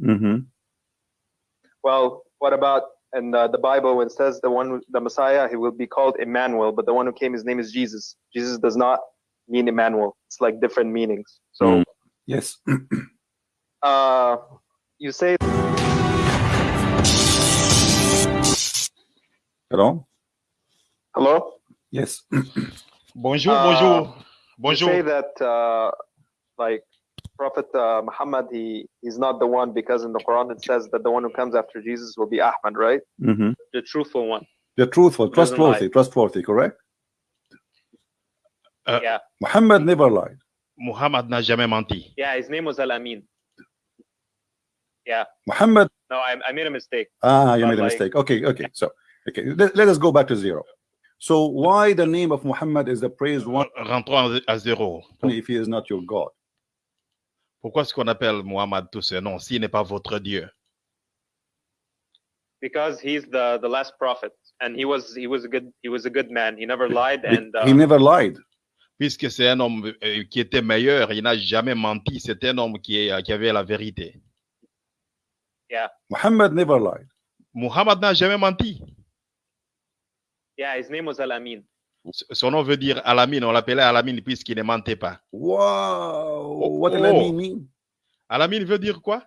Mm-hmm. Well, what about in uh, the Bible when it says the one, the Messiah, he will be called Emmanuel, but the one who came, his name is Jesus. Jesus does not mean Emmanuel. It's like different meanings. So, Mm. Yes. uh, you say Hello? hello. Yes. Bonjour, Uh, bonjour, You bonjour. say that uh, like Prophet uh, Muhammad, he he's not the one because in the Quran it says that the one who comes after Jesus will be Ahmad, right? Mm-hmm. The truthful one. The truthful, trustworthy, trustworthy, correct? Uh, yeah, Muhammad never lied. Muhammad n'a jamais menti. yeah. His name was Al Amin. Yeah. Muhammad, No, I, I made a mistake. ah, you made a like- mistake. Okay, okay. So, okay, let, let us go back to zero. So, why the name of Muhammad is the praised one Rentrons à zéro. if he is not your God? Pourquoi est-ce qu'on appelle Muhammad tout ce nom s'il n'est pas votre Dieu? because he's the the last prophet and he was he was a good he was a good man he never lied He- and uh, he never lied. Puisque c'est un homme euh, qui était meilleur, il n'a jamais menti, c'est un homme qui, est- qui avait la vérité. Muhammad never lied. Muhammad n'a jamais menti. yeah his name was al-amin Son nom veut dire Alamine, on l'appelait Alamine puisqu'il ne mentait pas. Wow. What does oh. that mean? Alamine veut dire quoi?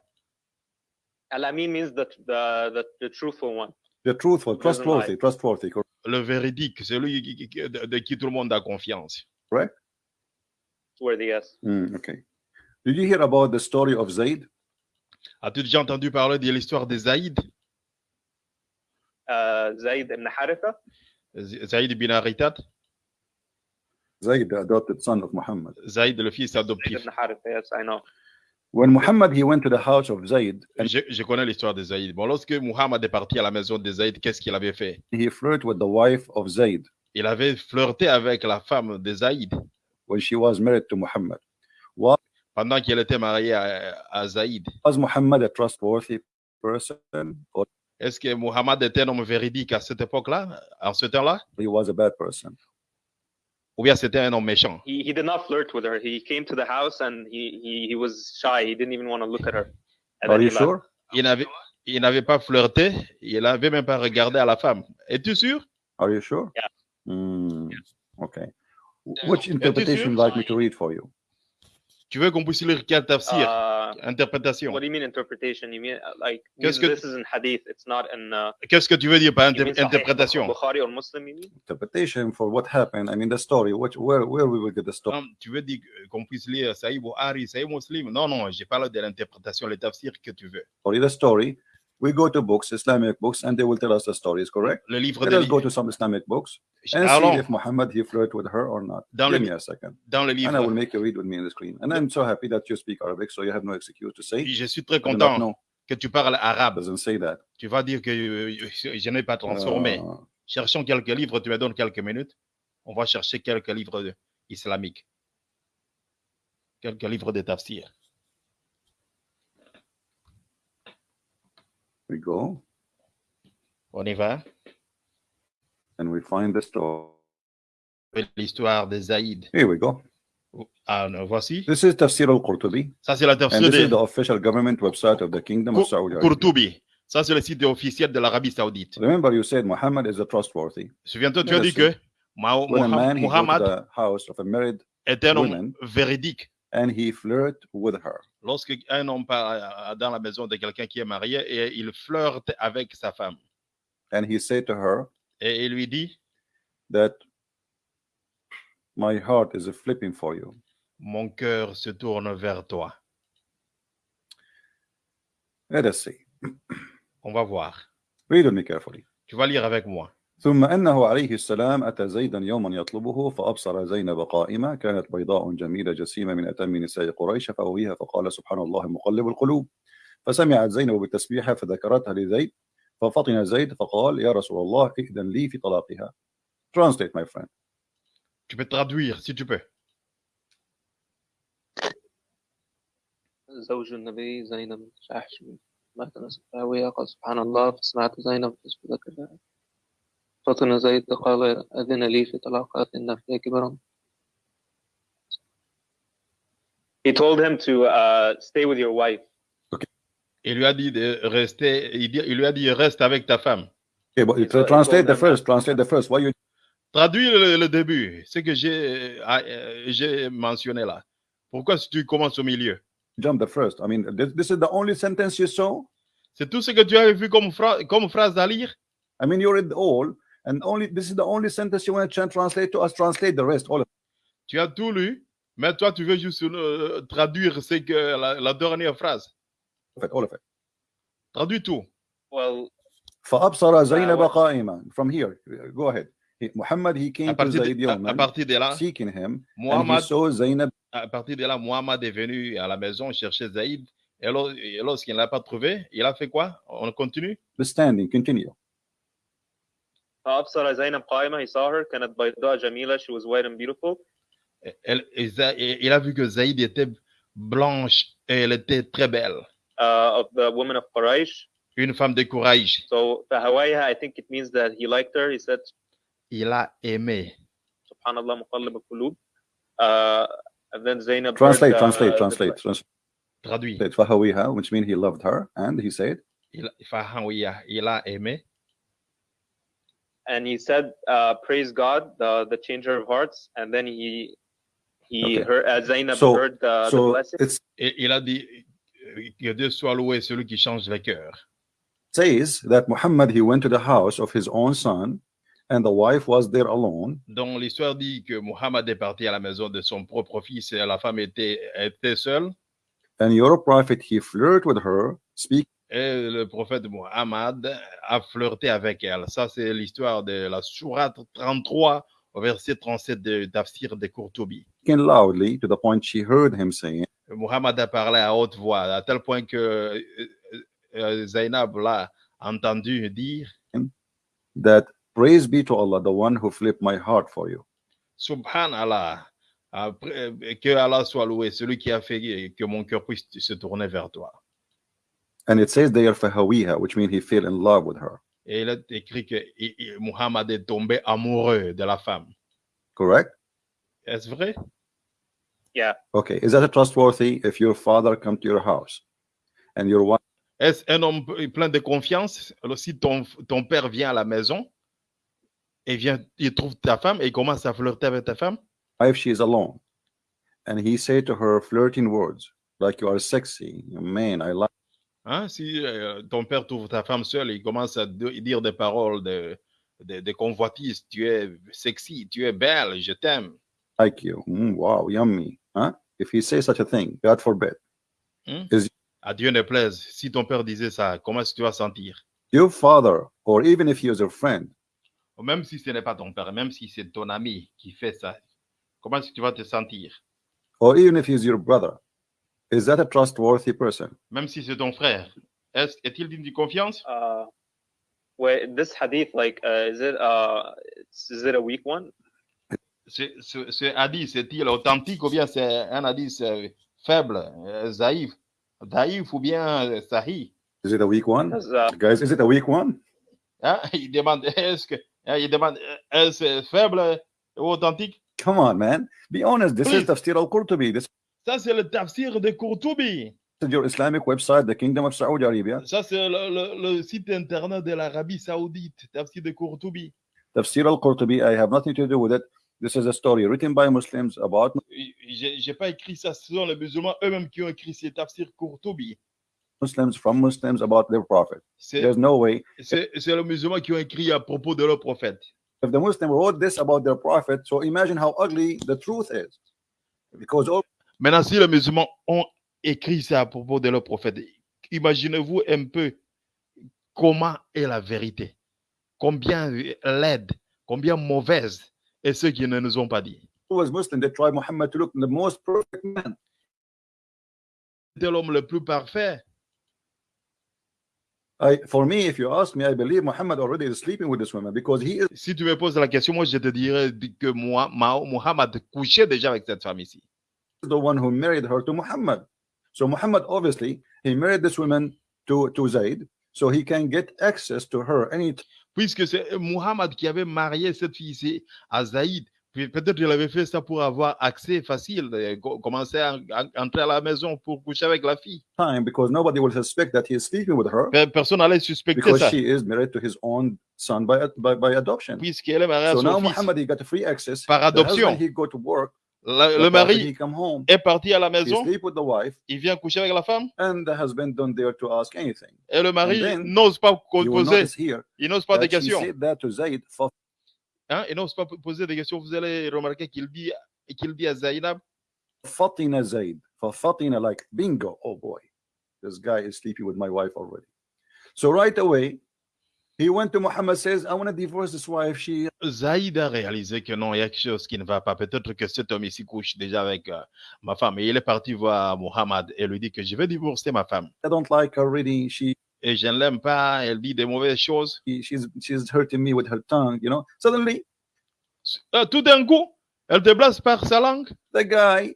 al-amin means the, the the the truthful one The truthful, trustworthy, trustworthy? Le véridique, celui qui- qui- qui- de, de qui tout le monde a confiance. worthy yes Mm, okay. Did you hear about the story of Zayd? As-tu déjà entendu parler de l'histoire de Zaïd? uh zayd ibn haritha? Z- Zaïd bin Haritat? Zayd, the adopted son of Muhammad. Zaïd, le fils zayd adoptif. yes i know When Muhammad he went to the house of Zayd and Je, je connais l'histoire de Zaïd. Bon, lorsque Muhammad est parti à la maison de Zaïd, qu'est-ce qu'il avait fait? he flirted with the wife of Zayd Il avait flirté avec la femme de Zaïd when she was married to Muhammad. What? pendant qu'elle était mariée à, à Zaïd. Was Muhammad a trustworthy person or Est-ce que Muhammad était un homme véridique à cette époque-là, en ce temps-là? he was a bad person? Ou bien c'était un homme méchant? he he did not flirt with her he came to the house and he he, he was shy he didn't even want to look at her and Are you sure? Il n'avait, il n'avait pas flirté, il n'avait même pas regardé à la femme. Es-tu sûr? Are you sure? Yeah. Mm, okay. Which interpretation would you like me to read for you? Tu veux qu'on puisse lire quel tafsir? Uh, Interprétation. what do you mean interpretation? You mean uh, like Qu'est-ce this, que- this is in hadith it's not in uh, Qu'est-ce que tu veux dire par inter- interprétation? bukhari or muslim you mean? Interpretation for what happened. I mean the story. Which where where we will get the story? Non, tu veux dire qu'on puisse lire Saïd Buhari, Saïd Muslim? Non, non, j'ai parlé de l'interprétation, le tafsir que tu veux. The story. We go to books, Islamic books, and they will tell us the stories. Correct? Le livre Let de go to some Islamic books and see Allons if Muhammad he flirted with her or not. Dans Give le- me a second. dans le And I will livre. make you read with me on the screen. And I'm so happy that you speak Arabic, so you have no excuse to say. Je suis très content que tu parles arabe. Doesn't say that. Tu vas dire que euh, je n'ai pas transformé. Uh, Cherchons quelques livres, tu me donnes quelques minutes. On va chercher quelques livres islamiques. Quelques livres de tafsir. We go On y va. and we find the story. L'histoire de Zaïd. Here we go. Ah, non, voici. This is Tafsir al-Qurtubi, Ça, c'est la and this is the official government website of the Kingdom of Saudi Arabia. Qurtubi. Ça, c'est le site officiel de l'Arabie Saoudite. Remember, you said Muhammad is a trustworthy. Souviens-toi, tu as dit que When a man he Muhammad the house of a married est un homme woman. véridique. and he flirt with her. Lorsque un homme part euh, dans la maison de quelqu'un qui est marié et il flirte avec sa femme And he said to her et il lui dit that my heart is flipping for you. Mon cœur se tourne vers toi. Let us see. On va voir. Read with me carefully. Tu vas lire avec moi. ثم أنه عليه السلام أتى زيدا يوما يطلبه فأبصر زينب قائمة كانت بيضاء جميلة جسيمة من أتم نساء قريش فأويها فقال سبحان الله مقلب القلوب. فسمعت زينب بالتسبيح فذكرتها لزيد ففطن زيد فقال يا رسول الله ائذن لي في طلاقها. Translate my friend. Tu peux traduire si tu peux. زوج النبي زينب بن جحش مات نسبها قال سبحان الله. فسمعت زينب كذا فطن زيد قال أذن لي في طلاقات إن فيها كبرا He told him to uh, stay with your wife. Okay. Il lui a dit de rester, il, dit- il lui a dit reste avec ta femme. Okay, but He tra- told- he translate told the them first. that- Translate the first. Why you Traduis le, le début, ce que j'ai ah, euh, j'ai mentionné là. Pourquoi si tu commences au milieu jump the first? I mean, this, this is the only sentence you saw. C'est tout ce que tu avais vu comme, phra- comme phrase à lire I mean, you read all, and only this is the only sentence you want to translate to us. Translate the rest. All of Tu as tout lu, mais toi, tu veux juste euh, traduire ce que la, la dernière phrase. it. All of it. Traduis tout. Well, فأبصر زينب what- قائما. From here, go ahead. He, Muhammad, he À came to partir, Zayd de, à- à Yawman, partir de là, seeking him, and he Muhammad, saw Zaynab à partir de là, Muhammad est venu à la maison chercher Zaïd. Et lors- et lorsqu'il ne l'a pas trouvé, il a fait quoi On continue standing. Continue. فأبصر زينب قائمة he saw her كانت بيضاء جميلة she was white and beautiful Elle- il a vu que Zaïd était blanche et elle était très belle. uh, of the women of Quraysh Une femme de courage. so فهوايها I think it means that he liked her he said Il a aimé. سبحان الله مقلب القلوب uh, and then Zainab Translate, heard, uh, translate, the- translate, translate. Traduit. فهويها, which means he loved her, and he said, Il, Fahawiya, il a aimé. And he said uh, praise God the, the changer of hearts and then he he Okay. heard uh, Zainab So- heard the, the so blessing it Et il a dit que Dieu soit loué, celui qui change les cœurs. says that Muhammad he went to the house of his own son, and the wife was there alone, Donc l'histoire dit que Muhammad est parti à la maison de son propre fils et la femme était, était seule. and your prophet he flirted with her, speak Et le prophète Muhammad a flirté avec elle. Ça, c'est l'histoire de la sourate 33 au verset 37 de Tafsir de Courtoubi. speaking loudly to the point she heard him saying, Muhammad a parlé à haute voix, à tel point que euh, euh, Zainab l'a entendu dire that praise be to Allah, the one who flipped my heart for you. Subhanallah, après, euh, que Allah soit loué, celui qui a fait que mon cœur puisse se tourner vers toi. And it says they are fahawiha, which means he fell in love with her. Et il est écrit que i- i- Muhammad est tombé amoureux de la femme. Correct? Est-ce vrai? Okay. Is that a trustworthy if your father come to your house and your wife Est-ce un homme plein de confiance? Alors, si ton, ton père vient à la maison et vient, il trouve ta femme et il commence à flirter avec ta femme, If she is alone, and he said to her flirting words like you are sexy, man, I like hein, si euh, ton père trouve ta femme seule et il commence à de- dire des paroles de, de, de convoitise, tu es sexy, tu es belle, je t'aime. like you. Mm, wow, yummy. Huh? If he says such a thing, God forbid, À Dieu ne plaise. Si ton père disait ça, comment est-ce que tu vas sentir? your father, or even if he is your friend, Même si ce n'est pas ton père, même si c'est ton ami qui fait ça, comment est-ce que tu vas te sentir? or even if he is your brother, is that a trustworthy person? Même si c'est ton frère, est-ce- est-il digne de confiance? uh, wait this hadith like uh, is it uh is it a weak one Ce, ce, ce hadith, est-il authentique ou bien c'est un hadith euh, faible, euh, zaïf, daïf ou bien euh, sahih? Is it a weak one? Uh, Guys, is it a weak one? Hein? Il demande, est-ce que, hein, il demande, est-ce faible ou authentique? Come on, man. Be honest. This is Please. Tafsir al-Qurtubi. This Ça, c'est le tafsir de Courtoubi. is your Islamic website, the Kingdom of Saudi Arabia. Ça, c'est le, le- le site internet de l'Arabie Saoudite, tafsir de Courtoubi. Tafsir al-Qurtubi, I have nothing to do with it. This is a story written by Muslims about J'ai j'ai pas écrit ça, ce sont les musulmans eux-mêmes qui ont écrit ces tafsir Courtoubi. Muslims from Muslims about their prophet. C'est There's no way. c'est- c'est les musulmans qui ont écrit à propos de leur prophète. If the Muslim wrote this about their prophet, so imagine how ugly the truth is. Because all Maintenant, si les musulmans ont écrit ça à propos de leur prophète, imaginez-vous un peu comment est la vérité, combien laide, combien mauvaise est ce qu'ils ne nous ont pas dit. C'était l'homme le plus parfait. I, for me, if you ask me, I believe Muhammad already is sleeping with this woman because he is Si tu me poses la question, moi je te dirais que moi, Muhammad couchait déjà avec cette femme ici. The one who married her to Muhammad. So Muhammad obviously he married this woman to to Zayd, so he can get access to her any Puisque c'est euh, Muhammad qui avait marié cette fille à Puis peut-être il avait fait ça pour avoir accès facile, euh, commencer à, à entrer à la maison pour coucher avec la fille. time because nobody will suspect that he is sleeping with her Personne n'allait suspecter because ça, she is married to his own son by, by, by adoption. puisqu'elle est mariée à So now son fils. Muhammad he got free access. Par adoption. husband, he go to work. La- le mari est parti à la maison, sleep with the wife, il vient coucher avec la femme, and the husband don't dare to ask anything. et le mari n'ose pas poser, il n'ose pas de that she questions. Hein, il n'ose pas poser des questions. Vous allez remarquer qu'il dit, qu'il dit à Zainab, Fatina. For Fatina, like bingo. Oh boy, this guy is sleeping with my wife already. So right away, he went to Muhammad says, I want to divorce this wife. She Zaïd a réalisé que non, il y a quelque chose qui ne va pas. Peut-être que cet homme ici couche déjà avec euh, ma femme. Et il est parti voir Mohammed et lui dit que je vais divorcer ma femme. I don't like her really. She Et je ne l'aime pas, elle dit des mauvaises choses. she's she's hurting me with her tongue, you know. Suddenly, Euh, tout d'un coup, elle te blesse par sa langue. the guy,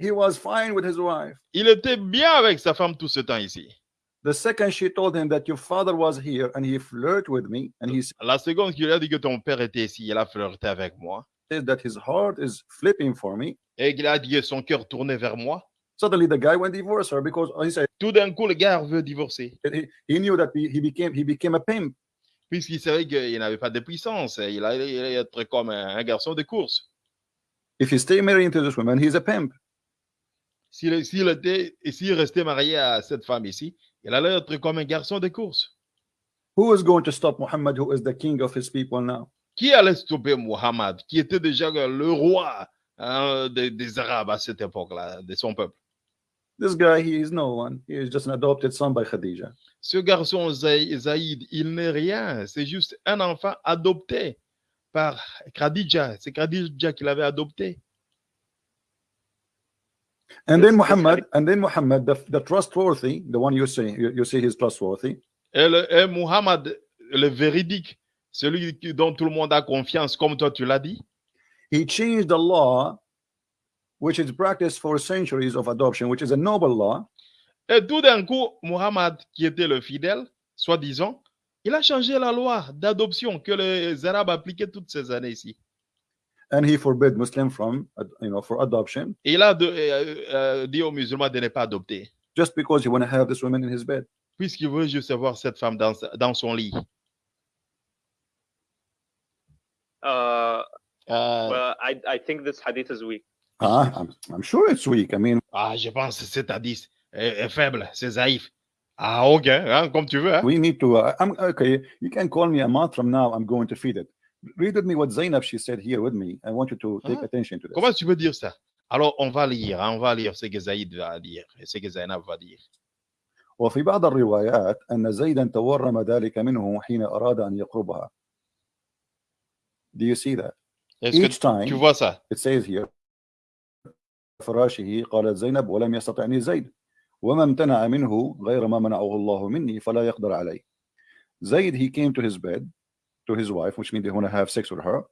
he was fine with his wife. Il était bien avec sa femme tout ce temps ici. The second she told him that your father was here and he flirted with me and he La seconde qu'il a dit que ton père était ici, il a flirté avec moi. said that his heart is flipping for me. Et qu'il a dit que son cœur tournait vers moi. Suddenly, the guy went divorce her because he said Tout d'un coup, le gars veut divorcer. he, he knew that he, he became he became a pimp. Puisqu'il savait qu'il n'avait pas de puissance. Il allait être comme un, un garçon de course. If he stay married to this woman, he's a pimp. S'il était, s'il restait marié à cette femme ici, il allait être comme un garçon de course. Who is going to stop Muhammad, who is the king of his people now? Qui allait stopper Muhammad, qui était déjà le roi hein, des, des Arabes à cette époque-là, de son peuple? This guy, he is no one. He is just an adopted son by Khadija. Ce garçon Zaï- Zaïd, il n'est rien. C'est juste un enfant adopté par Khadija. C'est Khadija qui l'avait adopté. And Yes, then yes, Muhammad, and then Muhammad, the, the trustworthy, the one you say you, you say he's trustworthy. Et, le, et Muhammad, le véridique, celui dont tout le monde a confiance, comme toi tu l'as dit, He changed the law, which is practiced for centuries of adoption, which is a noble law. Et tout d'un coup, Muhammad, qui était le fidèle, soi-disant, il a changé la loi d'adoption que les Arabes appliquaient toutes ces années ici. And he forbid Muslim from, uh, you know, for adoption, Et il a de- euh, euh, dit aux musulmans de ne pas adopter, just because he want to have this woman in his bed. puisqu'il veut juste avoir cette femme dans, sa- dans son lit. Uh, Euh, well, I, I think this hadith is weak. Ah, I'm, I'm sure it's weak. I mean, ah, je pense que c'est à 10, est, est faible, c'est zaïf. Ah, ok, hein, comme tu veux. hein. we need to. Uh, I'm okay. You can call me a month from now. I'm going to feed it. Read with me what Zainab she said here with me. I want you to take Ah. attention to this. Comment tu peux dire ça Alors, on va lire, on va lire ce que Zaïd va dire et ce que Zainab va dire. وفي بعض الروايات أن زيدا تورم ذلك منه حين أراد أن يقربها. Do you see that? Each time tu vois ça it says here فراشه قالت زينب ولم يستطعني زيد وما امتنع منه غير ما منعه الله مني فلا يقدر عليه. Zayd he came to his bed to his wife, which means they want to have sex with her.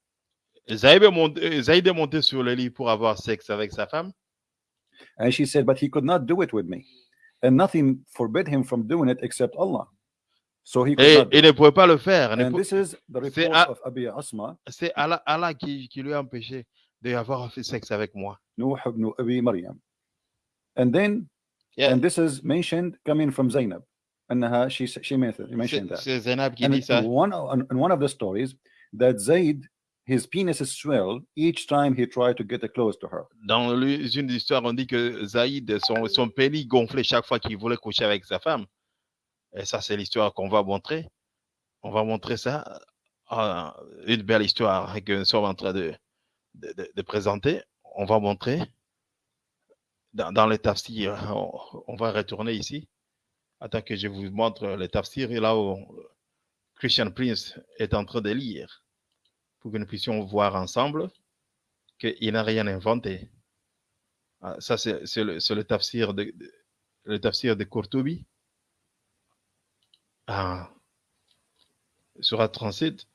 Zaïd est, monté, Zaïd est monté sur le lit pour avoir sexe avec sa femme. And she said, but he could not do it with me. And nothing forbid him from doing it except Allah. So he could Et not do il it. ne pouvait pas le faire. And this is the report of Abi Asma, C'est Allah, Allah qui, qui lui a empêché d'avoir fait sexe avec moi. Nuh ibn Abi Maryam. And then, Yeah. and this is mentioned coming from Zainab. أنها she she mentioned C'est mentioned that. c'est Zainab qui And dit in ça. one in in one of the stories that Zayd his penis is swelled each time he tried to get close to her. Dans le- une histoire, on dit que Zaïd, son, son pénis gonflait chaque fois qu'il voulait coucher avec sa femme. Et ça, c'est l'histoire qu'on va montrer. On va montrer ça. Ah, une belle histoire que nous sommes en train de, de, de- de présenter. On va montrer dans, dans les tafsirs. On, on va retourner ici. Attends que je vous montre les tafsirs. Et là où Christian Prince est en train de lire pour que nous puissions voir ensemble qu'il n'a rien inventé. Ah, ça, c'est le, le tafsir de, de- le tafsir de. Ah, Surat 37.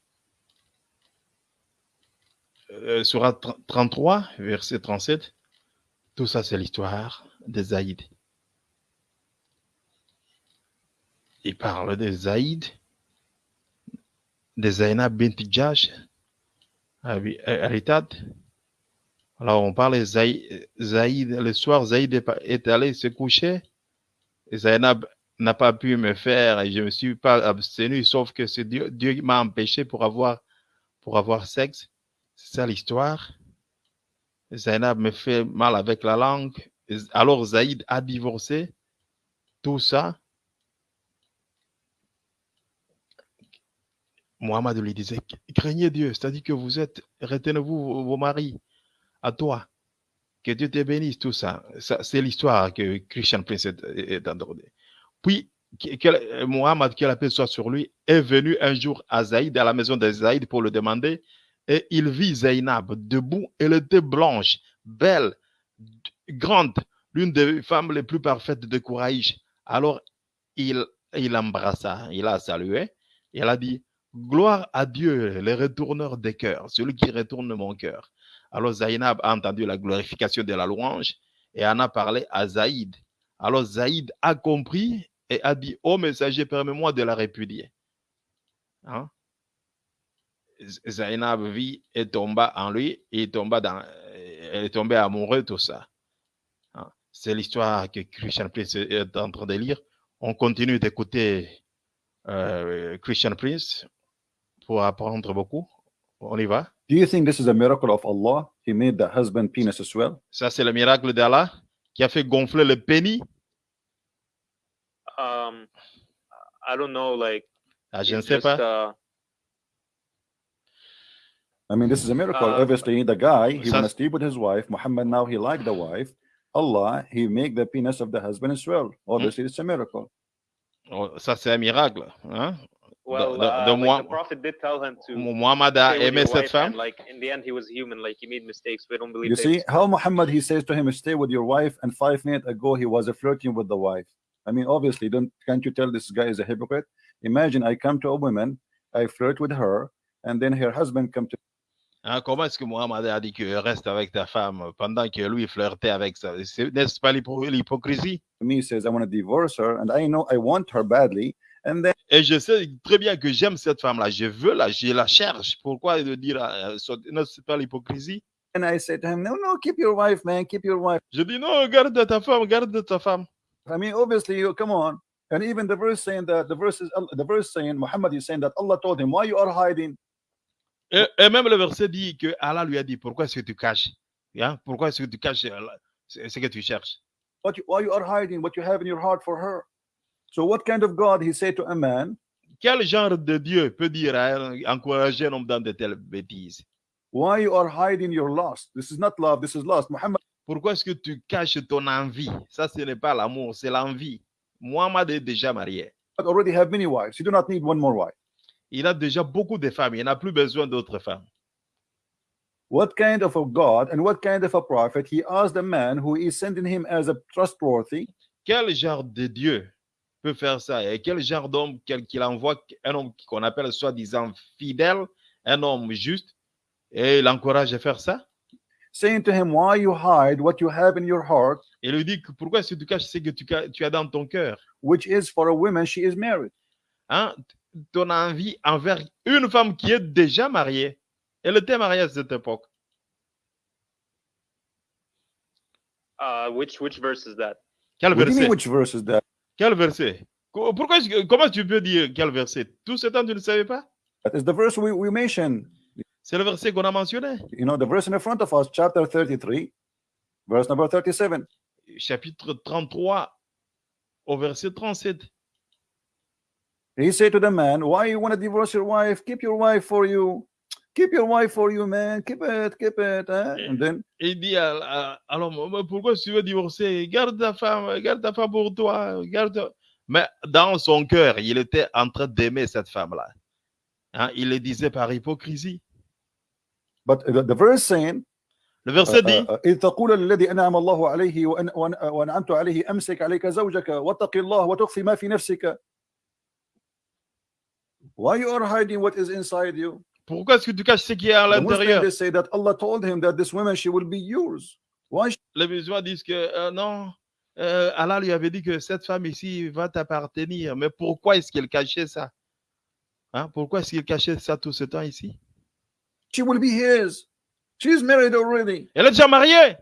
Euh, Surat 30 33, verset 37. Tout ça, c'est l'histoire de Zaïd. Il parle de Zaïd, de Zainab bint Jash, euh, Aritad. Alors, on parle de Zaïd, Zaïd. Le soir, Zaïd est, allé se coucher. Zainab n'a pas pu me faire et je me suis pas abstenu, sauf que c'est Dieu, Dieu m'a empêché pour avoir, pour avoir sexe. C'est ça l'histoire. Zainab me fait mal avec la langue. Alors, Zaïd a divorcé. Tout ça. Mohamed lui disait, craignez Dieu, c'est-à-dire que vous êtes, retenez-vous vos, maris, à toi, que Dieu te bénisse, tout ça. ça c'est l'histoire que Christian Prince est, est Puis, que- que- Mohamed, que la paix soit sur lui, est venu un jour à Zaïd, à la maison de Zaïd, pour le demander, et il vit Zainab debout, elle était blanche, belle, grande, l'une des femmes les plus parfaites de Couraïch. Alors, il, il embrassa, il a salué, et elle a dit, Gloire à Dieu, le retourneur des cœurs, celui qui retourne mon cœur. Alors Zainab a entendu la glorification de la louange et en a parlé à Zaïd. Alors Zaïd a compris et a dit, ô messager, permets-moi de la répudier. Hein? Zainab vit et tomba en lui et tomba dans, elle est tombée amoureuse, tout ça. Hein? C'est l'histoire que Christian Prince est en train de lire. On continue d'écouter euh, Christian Prince pour apprendre beaucoup. On y va. Do you think this is a miracle of Allah? He made the husband penis swell. Ça, c'est le miracle d'Allah qui a fait gonfler le pénis. Um, I don't know, like Ah, je ne it's sais just, pas. uh, I mean, this is a miracle. Uh, Obviously, the guy, he so- want to sleep with his wife. Muhammad now, he liked the wife. Allah, he make the penis of the husband swell. Obviously, it's a miracle. Oh, ça, c'est un miracle. Hein? Well, the- uh, the like moi- the prophet did tell him to Mohamed a stay with aimé cette wife, femme. like in the end, he was human. Like he made mistakes. We don't believe. You see how Muhammad, he says to him, stay with your wife. And five minutes ago, he was flirting with the wife. I mean, obviously, don't can't you tell this guy is a hypocrite? Imagine I come to a woman, I flirt with her, and then her husband come to Hein, comment est-ce que Mohamed a dit que reste avec ta femme pendant que lui flirtait avec ça C'est- N'est-ce pas l'hypocrisie me, says, I want to divorce her, and I know I want her badly. And then Et je sais très bien que j'aime cette femme-là. Je veux la, je la cherche. Pourquoi de dire euh, so- n'est-ce pas l'hypocrisie? And I say to him, No, no, keep your wife, man, keep your wife. Je dis non, garde ta femme, garde ta femme. I mean, obviously, you come on. And even the verse saying that the verse is the verse saying Muhammad is saying that Allah told him, Why you are hiding? Et, et même le verset dit que Allah lui a dit pourquoi est-ce que tu caches? Hein? Pourquoi est-ce que tu caches euh, ce ce que tu cherches? What you, why you are hiding what you have in your heart for her? So what kind of God he said to a man, Quel genre de Dieu peut dire à encourager un homme dans de telles bêtises Why you are hiding your lust? This is not love, this is lust. Muhammad Pourquoi est-ce que tu caches ton envie Ça, ce n'est pas l'amour, c'est l'envie. Mohamed est déjà marié. already have many wives. You do not need one more wife. Il a déjà beaucoup de femmes. Il n'a plus besoin d'autres femmes. What kind of a God and what kind of a prophet he asked a man who is sending him as a trustworthy Quel genre de Dieu peut faire ça? Et quel genre d'homme qu'il envoie un homme qu'on appelle soi-disant fidèle, un homme juste, et il encourage à faire ça? Saying to him, Why you hide what you have in your heart, Il lui dit que pourquoi est-ce que tu caches ce que tu, as dans ton cœur? Which is for a woman, she is married. hein? Ton envie envers une femme qui est déjà mariée. Elle était mariée à cette époque. Uh, which which verse is that? Quel verset? which verse is that? Quel verset Pourquoi, comment tu peux dire quel verset Tout ce temps, tu ne savais pas That is the verse we, we mentioned. C'est le verset qu'on a mentionné. You know, the verse in the front of us, chapter 33, verse number 37. Chapitre 33 au verset 37. He said to the man, Why you want to divorce your wife? Keep your wife for you. Keep your wife for you, man. Keep it, keep it. huh?" And then Il dit alors pourquoi tu veux divorcer Garde ta femme, garde ta femme pour toi. Garde... Mais dans son cœur, il était en train d'aimer cette femme-là. Hein, Il le disait par hypocrisie. but the, the verse saying Le verset uh, dit uh, إذ تقول للذي أنعم الله عليه وأن وأن- وأنعمت عليه أمسك عليك زوجك واتق الله وتخفي ما في نفسك Why you are hiding what is inside you? Pourquoi est-ce que tu caches ce qui est à l'intérieur? they say that Allah told him that this woman she will be yours. Why Les musulmans disent que euh, non, euh, Allah lui avait dit que cette femme ici va t'appartenir. Mais pourquoi est-ce qu'il cachait ça? Hein, Pourquoi est-ce qu'il cachait ça tout ce temps ici? She will be his. She's married already. Elle est déjà mariée.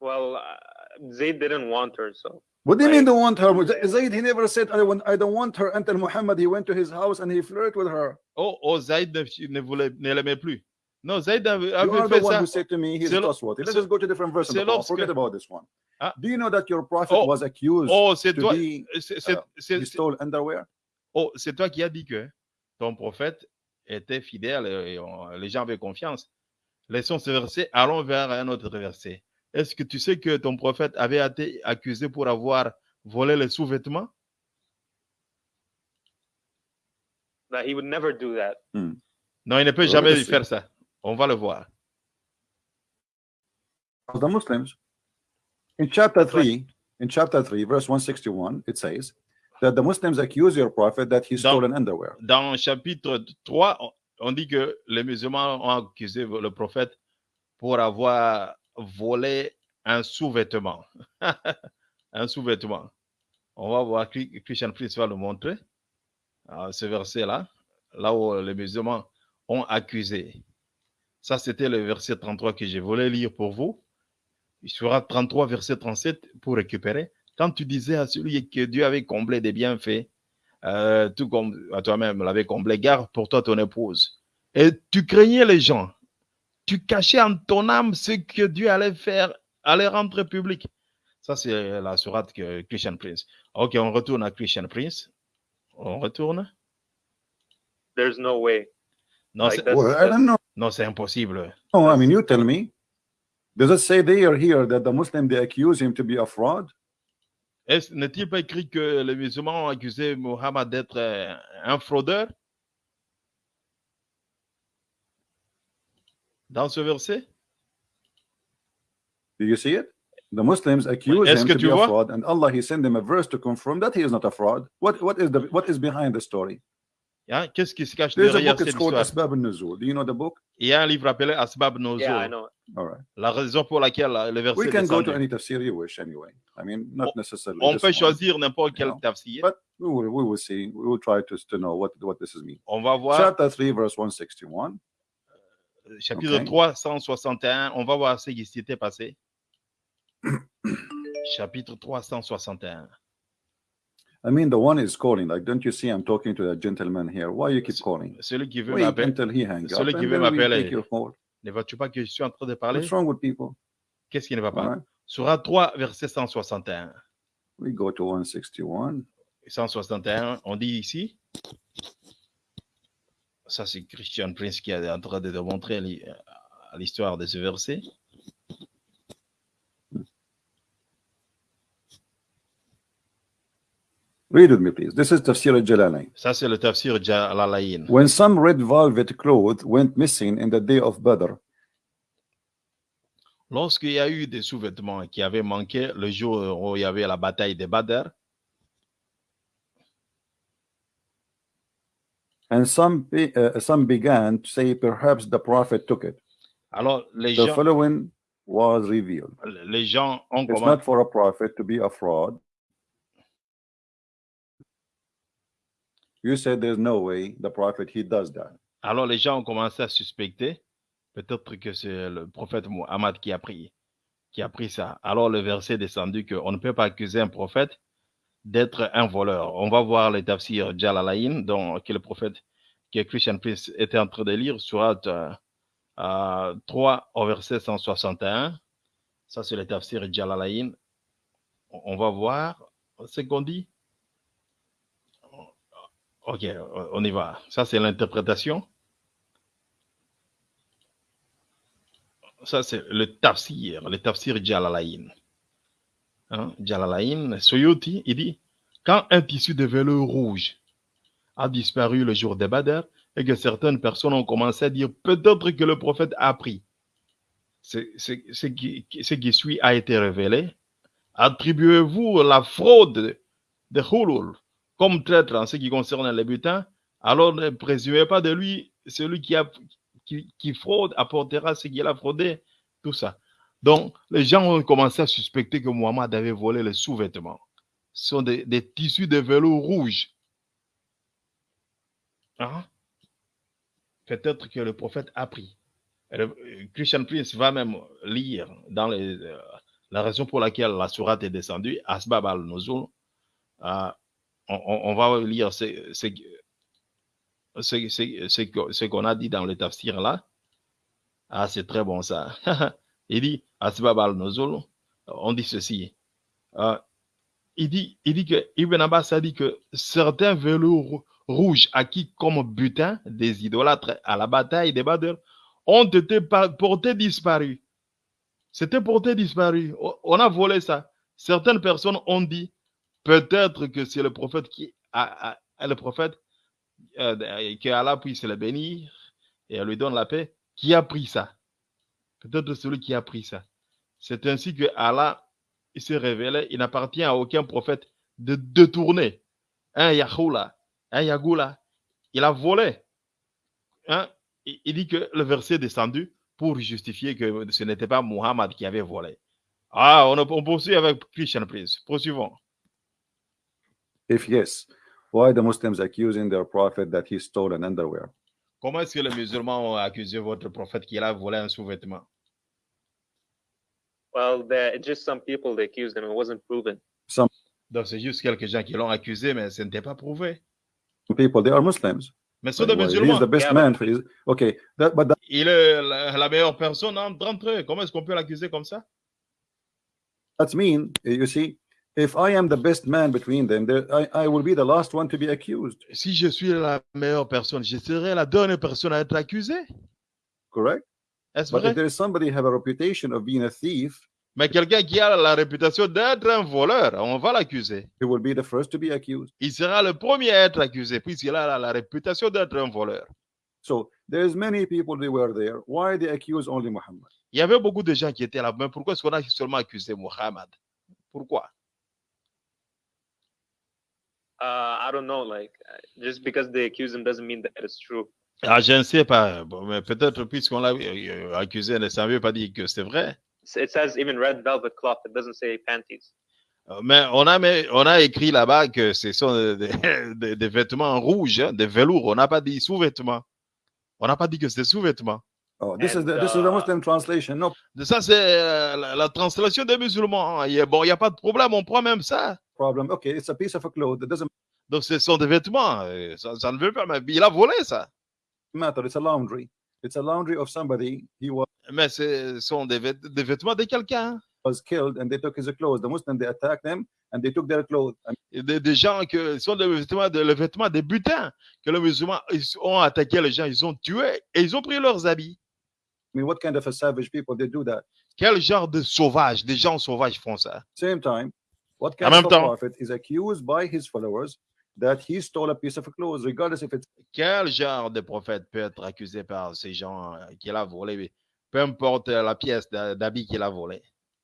Well, uh, Zayd didn't want her, so What do you mean don't want her? Zayd, he never said, I, want, I don't want her until Muhammad, he went to his house and he flirted with her. Oh, oh Zayd ne, ne voulait, ne l'aimait plus. Non, Zayd avait, You are the one ça. who said to me, he's lo- trustworthy. Let's just go to different verse. in the c'est Quran. lorsque- Forget about this one. Ah. Do you know that your prophet Oh. was accused Oh, to toi. be, uh, c'est- he c'est- stole underwear? oh, c'est toi qui as dit que ton prophète était fidèle et on- les gens avaient confiance. Laissons ce verset, allons vers un autre verset. Est-ce que tu sais que ton prophète avait été accusé pour avoir volé les sous-vêtements? That he would never do that. Non, il ne peut jamais faire ça. On va le voir. of the Muslims. In chapter 3, in chapter 3, verse 161, it says that the Muslims accuse your prophet that he Dans- stole an underwear. Dans chapitre 3, on- on dit que les musulmans ont accusé le prophète pour avoir volé un sous-vêtement. un sous-vêtement. On va voir, Chri- Christian Priest va le montrer, à ce verset-là, là où les musulmans ont accusé. Ça, c'était le verset 33 que je voulais lire pour vous. Il sera 33, verset 37 pour récupérer. Quand tu disais à celui que Dieu avait comblé des bienfaits, euh, tout comme à toi-même l'avait comblé, garde pour toi ton épouse. Et tu craignais les gens. Tu cachais en ton âme ce que Dieu allait faire, allait rendre public. Ça, c'est la sourate que Christian Prince. Ok, on retourne à Christian Prince. On retourne. There's no way. Non, Like c'est- that. Well, I don't know. non, c'est impossible. No, I mean, you tell me. Does it say there here that the Muslim they accuse him to be a fraud? Est-ce- N'est-il pas écrit que les musulmans ont accusé Mohammed d'être euh, un fraudeur? Dans ce verset Do you see it? The Muslims accuse him que to tu be a fraud, and Allah He sent him a verse to confirm that he is not a fraud. What what is the what is behind the story? Yeah, Qu'est-ce qui se cache There's a derrière book. It's cette called histoire Asbab al-Nuzul. Do you know the book? Il y a un livre appelé Asbab Nozul. Yeah, I know. All right. La raison pour laquelle le verset We can go to any tafsir you wish anyway. I mean, not necessarily. On this peut one. choisir n'importe quel know, tafsir. But we will, we will see. We will try to, to know what, what this is mean. On va voir Chapter 3, verse 161. Chapitre Ok. 361. On va voir ce qui s'était passé. chapitre 361. I mean, the one is calling. Like, don't you see I'm talking to that gentleman here? Why you keep calling? Celui qui veut m'appeler. celui qui veut m'appeler. Ne vois-tu pas que je suis en train de parler? What's wrong with people? Qu'est-ce qui ne va pas? Right. Surat 3, verset 161. We go to 161. 161, on dit ici? Ça, c'est Christian Prince qui est en train de démontrer l'hi- l'histoire de ce verset. Read with me, please. This is Tafsir al-Jalalain. Ça, c'est le tafsir Jalalayn. When some red velvet cloth went missing in the day of Badr, Lorsqu'il y a eu des sous-vêtements qui avaient manqué le jour où il y avait la bataille de Badr, and some uh, some began to say perhaps the prophet took it. alors les The gens, following was revealed. les gens ont It's commencé. not for a prophet to be a fraud. You said there's no way the prophet he does that. Alors les gens ont commencé à suspecter, peut-être que c'est le prophète Muhammad qui a pris, qui a pris ça. Alors le verset est descendu qu'on ne peut pas accuser un prophète d'être un voleur. On va voir les tafsirs Jalalayn, dont que le prophète, Christian Prince était en train de lire, surat euh, euh, 3 au verset 161. Ça, c'est le tafsir Jalalayn. On va voir ce qu'on dit. Ok, on y va. Ça, c'est l'interprétation. Ça, c'est le tafsir, le tafsir Jalalayn. Hein? Jalalayn, Soyuti, il dit Quand un tissu de velours rouge a disparu le jour de Badr et que certaines personnes ont commencé à dire peut-être que le prophète a pris, ce qui, suit a été révélé. Attribuez-vous la fraude de Hulul comme traître en ce qui concerne les butins, alors ne présumez pas de lui celui qui fraude apportera ce qu'il a fraudé, tout ça. Donc, les gens ont commencé à suspecter que Muhammad avait volé les sous-vêtements. Ce sont des, tissus de velours rouge. Hein? Peut-être que le prophète a pris. Euh, Christian Prince va même lire dans euh, la raison pour laquelle la sourate est descendue, Asbab al-Nuzul. Euh, on, va lire ce, ce qu'on a dit dans le tafsir là. Ah, c'est très bon ça. il dit, Asbab al-Nuzul, on dit ceci. Euh, il dit, il dit que Ibn Abbas a dit que certains velours rouges acquis comme butin des idolâtres à la bataille des Badr ont été portés disparus. C'était porté disparu. On a volé ça. Certaines personnes ont dit peut-être que c'est le prophète qui a- le prophète euh, que Allah puisse le bénir et lui donne la paix qui a pris ça. Peut-être celui qui a pris ça. C'est ainsi que Allah il s'est révélé, il n'appartient à aucun prophète de détourner un Yahoula, un Yagoula. Il a volé. Hein? Il dit que le verset est descendu pour justifier que ce n'était pas Muhammad qui avait volé. Ah, on, on poursuit avec Christian Prince. Poursuivons. If yes, why the Muslims accusing their prophet that he stole an underwear? Comment est-ce que les musulmans ont accusé votre prophète qu'il a volé un sous-vêtement? Well, there just some people they accused him. It wasn't proven. Donc, c'est juste quelques gens qui l'ont accusé, mais ce n'était pas prouvé. People, they are Muslims. Mais ce sont des Well, he's musulmans. the best Yeah, man. For his, okay, that, but that, Il est la, la meilleure personne entre entre eux. Comment est-ce qu'on peut l'accuser comme ça? That's mean. You see, if I am the best man between them, there, I, I will be the last one to be accused. Si je suis la meilleure personne, je serai la dernière personne à être accusée. Correct? Est-ce But vrai? if there is somebody have a reputation of being a thief, Mais quelqu'un qui a la réputation d'être un voleur, on va l'accuser. he will be the first to be accused. Il sera le premier à être accusé, puisqu'il a la, la réputation d'être un voleur. So there's many people they were there. Why they accuse only Muhammad? Il y avait beaucoup de gens qui étaient là, mais pourquoi est-ce qu'on a seulement accusé Muhammad? Pourquoi? Uh, I don't know. Like, uh, just because they accuse him doesn't mean that it's true. Ah, Je ne sais pas, Bon, mais peut-être puisqu'on l'a euh, accusé, ça ne veut pas dire que c'est vrai. It says even red velvet cloth. It doesn't say panties. Euh, Mais on a, mais on a écrit là-bas que ce sont des, des- des vêtements rouges, hein, des velours. On n'a pas dit sous-vêtements. On n'a pas dit que c'était sous-vêtements. Oh, this is And, the this is the Muslim translation. No De Ça, c'est euh, la, la translation des musulmans. hein. Il y a- bon, il n'y a pas de problème, on prend même ça. problem. Okay, it's a piece of a cloth. It doesn't Donc, ce sont des vêtements. euh, Ça, ça ne veut pas. Mais il a volé ça. Matter. It's a laundry. It's a laundry of somebody. He was Mais ce sont des, vêt- des vêtements de quelqu'un. was killed, and they took his clothes. The Muslims they attacked them, and they took their clothes. And Des, des gens que sont des vêtements, de, le vêtement des butins que les musulmans ils ont attaqué les gens, ils ont tué et ils ont pris leurs habits. I mean, what kind of a savage people they do that? Quel genre de sauvages, des gens sauvages font ça Same time, what En kind même of prophet is accused by his followers that he stole a piece of clothes, regardless if it's Quel genre de prophète peut être accusé par ces gens euh, qu'il a volé, peu importe la pièce d'habit qu'il a volé,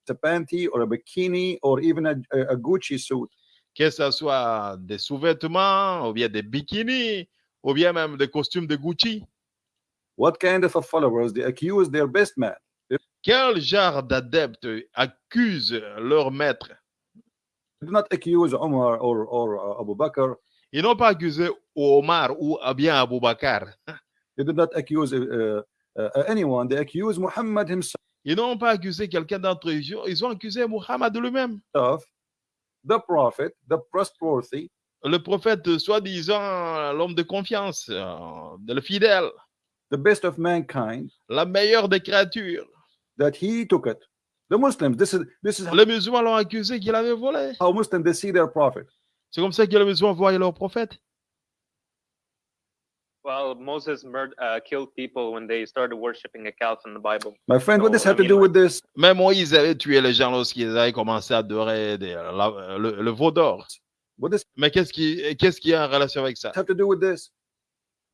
a panty or a bikini or even a, a, Gucci suit? que ce soit des sous-vêtements, ou bien des bikinis, ou bien même des costumes de Gucci. What kind of a followers they accuse their best man? Quel genre d'adeptes accusent leur maître? Do not accuse Omar or or uh, Abu Bakr. Ils n'ont pas accusé Omar ou bien Abu Bakr. They did not accuse uh, uh, anyone. They accuse Muhammad himself, Ils n'ont pas accusé quelqu'un d'entre eux. Ils ont- accusé Muhammad lui-même. the prophet, the trustworthy, Le prophète, soi-disant l'homme de confiance, euh, le fidèle, the best of mankind, la meilleure des créatures. that he took it. The Muslims, this is this is Les musulmans l'ont accusé qu'il avait volé. how Muslims they see their prophet. C'est comme ça que les musulmans voient leur prophète. Well, Moses murdered, uh, killed people when they started worshiping a calf in the Bible. My friend, what No, this I have to do with this? Même Moïse avait tué les gens lorsqu'ils avaient commencé à adorer des- la- le, le veau d'or. What does Mais qu'est-ce qui, qu'est-ce qui a en relation avec ça? have to do with this?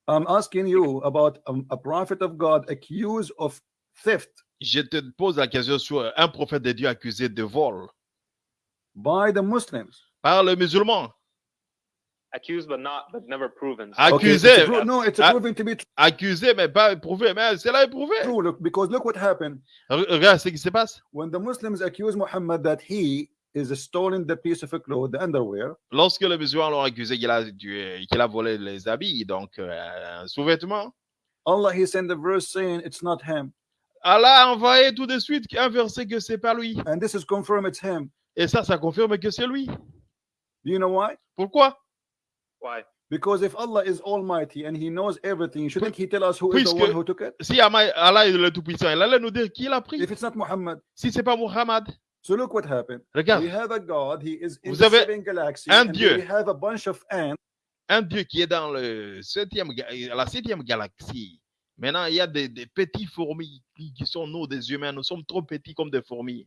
I'm asking you about um, a prophet of God accused of theft Je te pose la question sur un prophète de Dieu accusé de vol by the Muslims. par les musulmans. Accused but not, but never proven. Okay, it's Accusé. a pro- no, it's Ah. proven to be Accusé, mais pas éprouvé. Mais c'est là éprouvé. true. Look, because look what happened Re- Regarde ce qui se passe. when the Muslims accuse Muhammad that he is stolen the piece of a cloth, the underwear, Lorsque le musulman l'ont accusé qu'il a, qu'il a volé les habits, donc euh, un sous-vêtement, Allah he sent the verse saying it's not him. Allah a envoyé tout de suite un verset que c'est pas lui. And this is confirmed it's him. Et ça, ça confirme que c'est lui. Do you know why? Pourquoi? Why? Because if Allah is almighty and he knows everything, shouldn't he tell us who is the one who took it? Si Allah est le Tout-Puissant, il allait nous dire qui l'a pris. If it's not Muhammad. Si c'est pas Muhammad, So look what happened. regarde, We have a God, he is in Vous the avez seven galaxies, un and Dieu. we have a bunch of ants. un Dieu qui est dans le septième, la septième galaxie. Maintenant, il y a des, des petits fourmis qui, qui sont nous, des humains. Nous sommes trop petits comme des fourmis.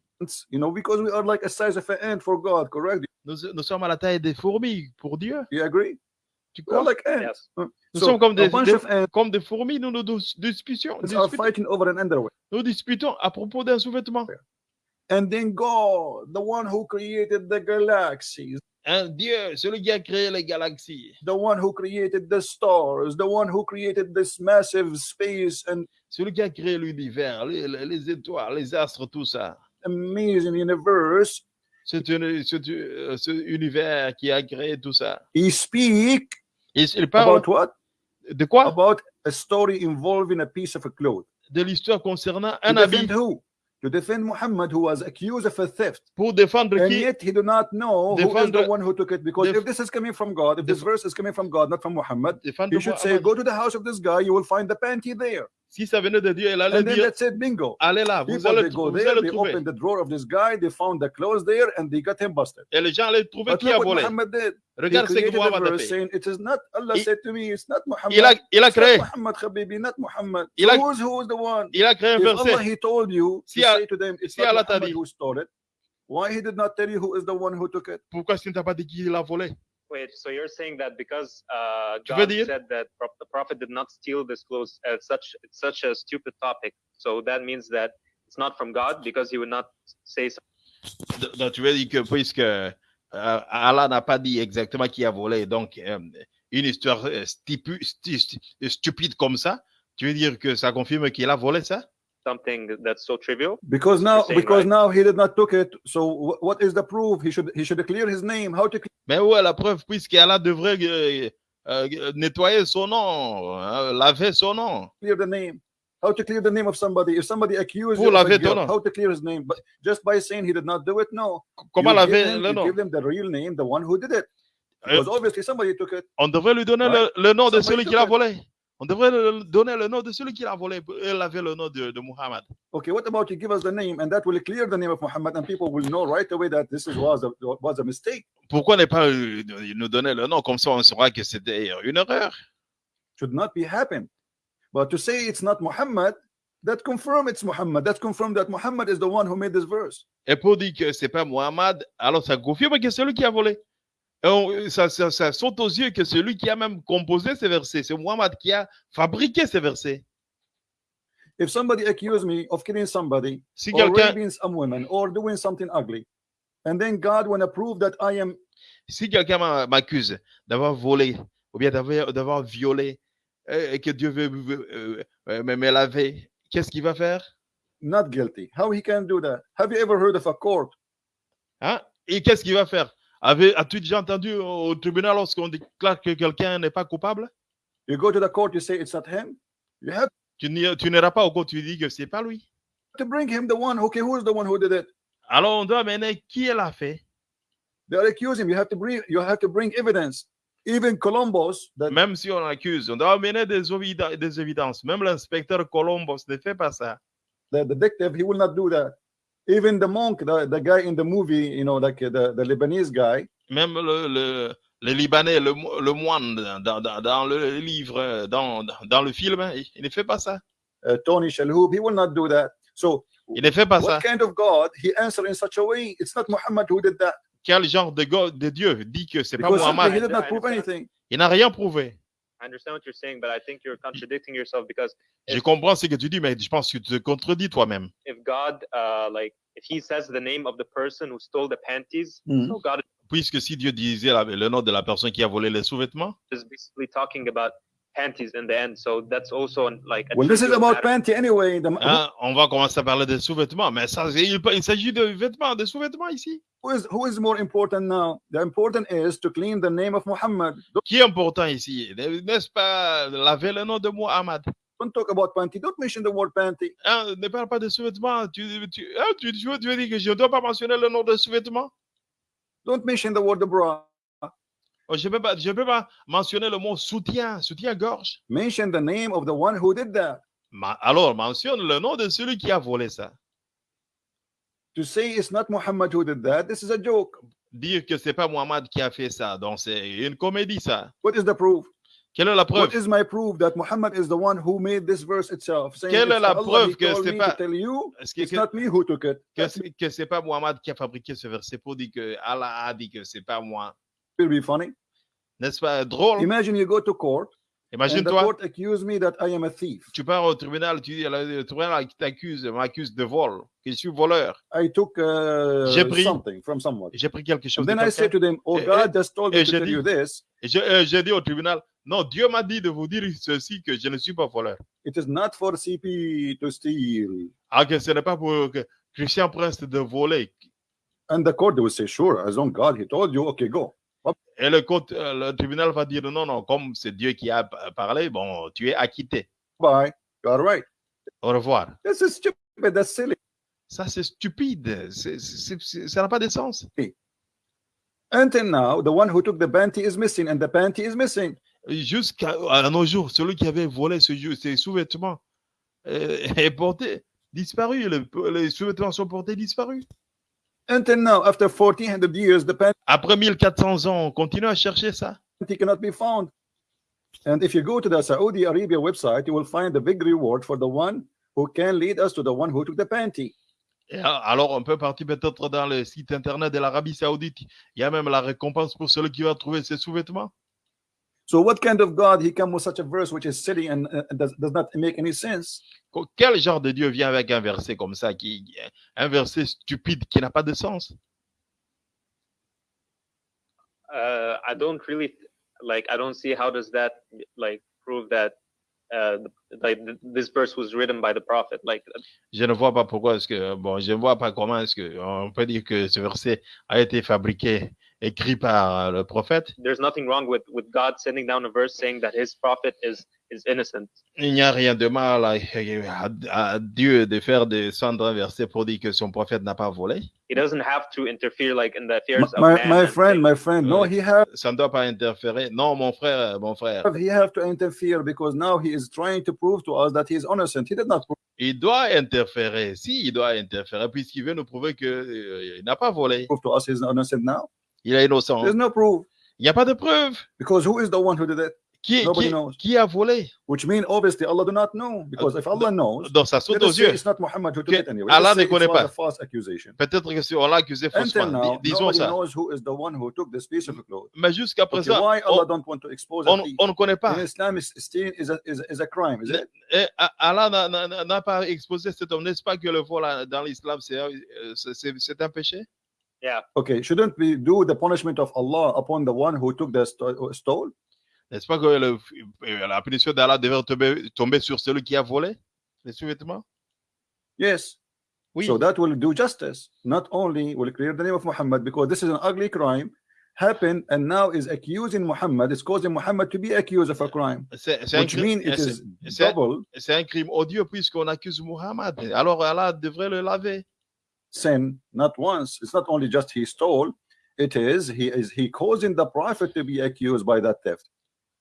You know, because we are like a size of an ant for God, correct? Nous, nous sommes à la taille des fourmis pour Dieu. You agree? Tu We are crois? like ants. Yes. Nous so sommes comme a des, bunch des- of ants comme des fourmis. Nous nous dis- disputons, are fighting over an underwear. nous disputons à propos d'un sous-vêtement. And then God, the one who created the galaxies, Un Dieu, celui qui a créé les galaxies, the one who created the stars, the one who created this massive space and celui qui a créé l'univers, les, les- les étoiles, les astres, tout ça. amazing universe, C'est un- euh, ce univers qui a créé tout ça. he speak Et il parle about what? de quoi? About a story involving a piece of a cloth. De l'histoire concernant un habit who? To defend Muhammad, who was accused of a theft. pour défendre And qui yet he do not know who is the one who took it. Because if this is coming from God, if this verse is coming from God, not from Muhammad, you should say, Go to the house of this guy, you will find the panty there. Si ça venait de Dieu, il allait And then dire that's it, bingo. allez là, vous People allez, they go vous there, allez they trouver. open the drawer of this guy, they found the clothes there, and they got him busted. Et les gens allaient trouver But qui a what volé. Muhammad did. Regarde ce que created a Muhammad a verse fait. saying, It is not Allah Il- said to me, it's not Muhammad. Il a, il a It's not Muhammad Habibi, not Muhammad. Il a- who's who's the one? il a créé un If Allah verset. he told you Si to say to them, it's si not Allah t'a Muhammad dit- who stole it. Why he did not tell you who is the one who took it? Pourquoi est-ce qu'il ne t'a pas dit qui l'a volé Wait, so you're saying that because uh, God dire- said that the prophet did not steal this clothes, uh, such it's such a stupid topic. So that means that it's not from God because he would not say something. D- Donc, tu veux dire que puisque euh, Allah n'a pas dit exactement qui a volé, donc euh, une histoire stipu- sti- sti- stupide comme ça, tu veux dire que ça confirme qu'il a volé ça something that's so trivial? Because now, saying because right? now he did not took it. So wh- what is the proof? He should he should clear his name. How to Mais où est la preuve puisqu'Allah devrait euh, euh, nettoyer son nom, hein, laver son nom? Clear the name? How to clear the name of somebody? If somebody accused Pour you of laver guilt, nom. how to clear his name? But just by saying he did not do it, no. Comment You give laver them- le nom? Give them the real name, the one who did it. Euh, Because obviously somebody took it. On devrait lui donner Ouais. le, le nom de Somebody celui qui l'a volé. On devrait donner le nom de celui qui l'a volé et laver le nom de, de Muhammad. Okay, what about you? Give us the name, and that will clear the name of Muhammad, and people will know right away that this is, was a was a mistake. Pourquoi ne pas euh, nous donner le nom? Comme ça, on saura que c'était une erreur. Should not be happen. But to say it's not Muhammad, that confirm it's Muhammad. That confirm that Muhammad is the one who made this verse. Et pour dire que c'est pas Muhammad, alors ça confirme que c'est lui qui a volé. On- ça, ça- ça saute aux yeux que c'est lui qui a même composé ces versets. C'est Muhammad qui a fabriqué ces versets. If somebody accuse me of killing somebody, Si or quelqu'un raping some women, or doing something ugly, and then God wanna prove that I am si quelqu'un m'a- m'accuse d'avoir volé ou bien d'avoir violé euh, et que Dieu veut, euh, euh, me, laver, qu'est-ce qu'il va faire? Not guilty, how he can do that? Have you ever heard of a court? Hein? Et qu'est-ce qu'il va faire? As-tu déjà entendu au tribunal lorsqu'on déclare que quelqu'un n'est pas coupable? You go to the court, you say it's not him. You have Tu n'iras pas au cours, tu dis que c'est pas lui. to bring him the one. Okay, who's the one who did it? Alors on doit mener qui l'a fait? They are accusing him. You have to bring. You have to bring evidence. Even Columbus, that Même si on accuse, on doit amener des, des évidences. Même l'inspecteur Columbus ne fait pas ça. the detective, he will not do that. Even the monk, the, the guy in the movie, you know, like the, the Lebanese guy, Même le, le, le Libanais, le, le moine dans, dans- dans le livre, dans, dans le film, il, il ne fait pas ça. uh, Tony Shalhoub, he will not do that. So, Il ne fait pas ça. what kind of God he answered in such a way? It's not Muhammad who did that Quel genre de, go- de Dieu dit que c'est pas Muhammad? he did not prove anything. Il n'a rien prouvé. I understand what you're saying, but I think you're contradicting yourself because Je comprends ce que tu dis, mais je pense que tu te contredis toi-même. if God, uh, like, if He says the name of the person who stole the panties, Mhm. so God Puisque si Dieu disait la- le nom de la personne qui a volé les sous-vêtements, is basically talking about panties in the end. So that's also like a Well, this is about matter. panty anyway. The, Hein, on va commencer à parler des sous-vêtements, mais ça, c'est- il, il s'agit de vêtements, de sous-vêtements ici. who, is, who is more important now? The important is to clean the name of Muhammad. Don't, Qui est important ici N'est-ce pas laver le nom de Muhammad don't talk about panty. Don't mention the word panty. Hein, Ne parle pas de sous-vêtements. Tu, tu, hein, tu, tu veux, tu veux dire que je ne dois pas mentionner le nom de sous-vêtements Don't mention the word bra. Oh, Je ne peux, pas- je peux pas mentionner le mot soutien, soutien-gorge. Mention the name of the one who did that. Ma- Alors, mentionne le nom de celui qui a volé ça. To say it's not Muhammad who did that, this is a joke. Dire que c'est pas Muhammad qui a fait ça, donc c'est une comédie ça. What is the proof? Quelle est la What preuve is my proof that Muhammad is the one who made this verse itself? Saying Quelle est la Allah, preuve que c'est pas- you, Est-ce que, it's que, not me who took it. que, que c'est pas Muhammad qui a fabriqué ce verset pour dire que Allah a dit que c'est pas moi? Will be funny. N'est-ce pas drôle? Imagine you go to court Imagine-toi, court accuse me that I am a thief. tu pars au tribunal, tu dis le tribunal qui t'accuse, m'accuse de vol, que je suis voleur. I took uh, J'ai pris- something from someone. J'ai pris quelque chose And de then I say to them, Oh, Et- God just told me to j'ai tell dit- you this. Et J'ai dit au tribunal, non, Dieu m'a dit de vous dire ceci, que je ne suis pas voleur. It is not for CP to steal. Ah, que ce n'est pas pour que Christian Prince de voler. And the court will say, Sure, as long God he told you, okay, go. Et le, court- euh, le tribunal va dire, non, non, comme c'est Dieu qui a parlé, bon, tu es acquitté. Bye. You are right. Au revoir. This is stupid. That's silly. Ça, c'est stupide. Ça n'a pas de sens. Until now, the one who took the panty is missing, and the panty is missing. Jusqu'à nos jours, celui qui avait volé ce ses sous-vêtements euh, est porté, disparu. Le- les sous-vêtements sont portés disparus. Until now, after 1400 years, the Après 1400 ans, on continue à chercher ça? cannot be found. And if you go to the Saudi Arabia website, you will find the big reward for the one who can lead us to the one who took the panty. Et alors, on peut partir peut-être dans le site internet de l'Arabie Saoudite. Il y a même la récompense pour celui qui va trouver ses sous-vêtements. So, what kind of God he come with such a verse which is silly and uh, does, does not make any sense? Quel genre de Dieu vient avec un verset comme ça, qui, un verset stupide qui n'a pas de sens Uh, I don't really like. I don't see how does that like prove that uh, like this verse was written by the prophet. Like Je ne vois pas pourquoi est-ce que, bon, je ne vois pas comment est-ce que on peut dire que ce verset a été fabriqué, écrit par euh, le prophète. there's nothing wrong with with God sending down a verse saying that His prophet is is innocent. Il n'y a rien de mal à, à- à Dieu de faire descendre un verset pour dire que son prophète n'a pas volé. He doesn't have to interfere like in the My, affairs of my, man. my and friend, things. my friend, no, he have Ça ne doit pas interférer. Non, mon frère, mon frère, he have to interfere because now he is trying to prove to us that he is innocent. He did not prove il doit interférer. Si, il doit interférer, puisqu'il veut nous prouver qu'il n'a pas volé. to us he is innocent now? Il est innocent. There's no proof Il n'y a pas de preuve. because who is the one who did it? Qui, Nobody qui- knows. qui a volé? Which means obviously Allah do not know because if Allah knows, Donc, ça saute aux yeux. it's not Muhammad who took Que it anyway. Allah ne connaît pas. Peut-être que si on l'a accusé faussement. Disons ça. knows who is the one who took this piece of cloth. Mais jusqu'à Okay, présent, why on, Allah don't want to expose on- on ne connaît pas. In Islam, is- stealing is a, is, is a crime, is it? Et A- Allah n'a- pas exposé cet homme. N'est-ce pas que le vol dans l'islam, c'est euh, c'est un péché? Okay, shouldn't we do the punishment of Allah upon the one who took the sto- stole? N'est-ce pas que le- euh, la punition d'Allah devrait tomber, tomber sur celui qui a volé les sous-vêtements Yes. Oui. So that will do justice. Not only will clear the name of Muhammad because this is an ugly crime happened and now is accusing Muhammad, It's causing Muhammad to be accused of a crime. C'est c'est un, Which crime- means it c'est- is c'est- double c'est un crime odieux puisqu'on accuse Muhammad. Alors Allah devrait le laver. Sin, not once. It's not only just he stole, it is he is he causing the prophet to be accused by that theft.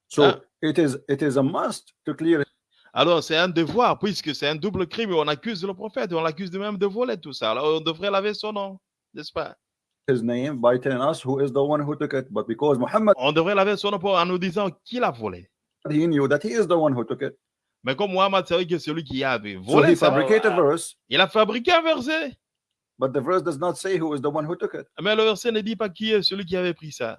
So Ah. it is it is a must to clear Alors c'est un devoir puisque c'est un double crime. On accuse le prophète, on l'accuse de même de voler tout ça. Alors on devrait laver son nom, n'est-ce pas? His name by telling us who is the one who took it. But because Muhammad On devrait laver son nom pour- en nous disant qui l'a volé. he knew that he is the one who took it. Mais comme Muhammad savait que celui qui avait So volé, he ça, fabricated a verse, il a fabriqué un verset. But the verse does not say who is the one who took it. Mais le verset ne dit pas qui est celui qui avait pris ça.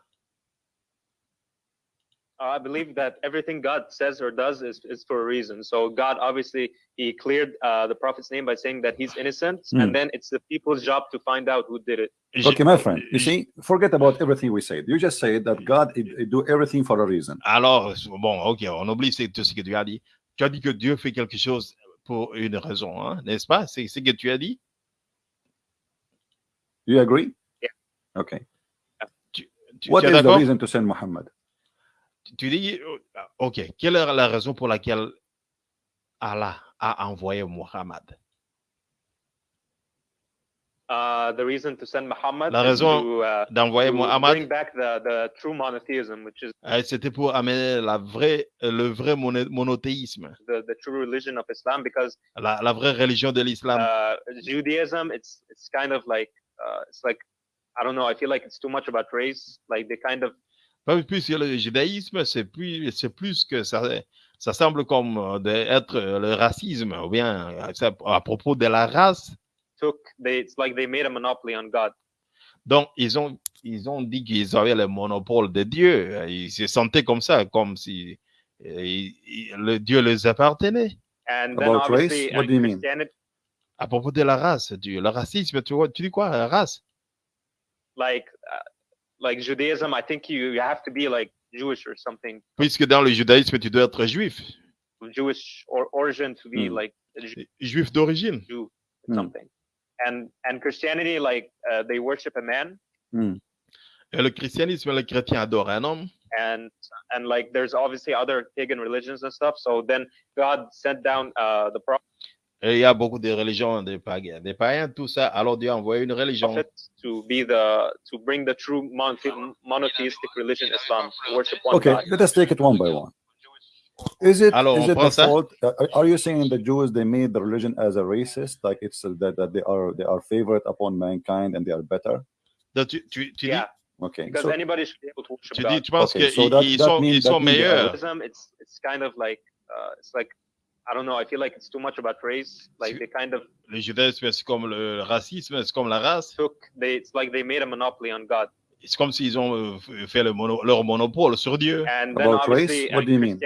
Uh, I believe that everything God says or does is, is for a reason. So God obviously he cleared uh, the prophet's name by saying that he's innocent, Hmm. and then it's the people's job to find out who did it. Okay, my friend, you see, forget about everything we said. You just said that God he- he do everything for a reason. Alors, bon, ok, on oublie tout ce que tu as dit. Tu as dit que Dieu fait quelque chose pour une raison, hein, n'est-ce pas? C'est ce que tu as dit? Do you agree? Yeah. Okay. Tu, What tu is the reason to send Muhammad? Tu dis, euh, ok, quelle est la raison pour laquelle Allah a envoyé Muhammad? Uh, the reason to send Muhammad La is raison to, uh, D'envoyer Muhammad, bring back the, the true monotheism, which is euh, c'était pour amener la vraie, le vrai mono- monothéisme, the, the true religion of Islam, because la, la vraie religion de l'islam. uh, Judaism, it's it's kind of like uh, it's like I don't know. I feel like it's too much about race. Like they kind of Pas plus que le judaïsme, c'est plus, c'est plus que ça, ça semble comme euh, d'être euh, le racisme, ou bien euh, à propos de la race. took they it's like they made a monopoly on God. Donc, ils ont, ils ont dit qu'ils avaient le monopole de Dieu. Ils se sentaient comme ça, comme si le Dieu les appartenait. And then About race? obviously What uh, do you mean? À propos de la race, du, le racisme, tu, vois, tu dis quoi, la race? like uh, like Judaism, I think you, you have to be like Jewish or something, Puisque dans le judaïsme, tu dois être juif, Jewish or origin to be Hmm. like Jew, juif d'origine. or Hmm. something. And and Christianity, like uh, they worship a man, Et le christianisme, le chrétien adore un homme. and and like there's obviously other pagan religions and stuff. So then God sent down uh, the Et il y a beaucoup de religions, des païens, des païens, tout ça. Alors Dieu a envoyé une religion to be the to bring the true monothe- monotheistic religion, Islam, to worship one Okay, God. let us take it one by one. Is it Alors, is it the ça? fault? uh, are you saying the Jews they made the religion as a racist, like it's uh, that, that they are they are favored upon mankind and they are better? Donc, tu, tu, tu yeah, Okay, because so anybody should be able to worship dis, tu God. dis, tu penses Okay, so that- ils that sont, means- ils that sont means meilleurs? It's it's kind of like uh, it's like I don't know. I feel like it's too much about race. Like they kind of Le judaïsme, c'est comme le racisme, c'est comme la race. took they it's like they made a monopoly on God. C'est comme s'ils ont euh, fait le mono- leur monopole sur Dieu. And then About race? obviously What uh, do you mean?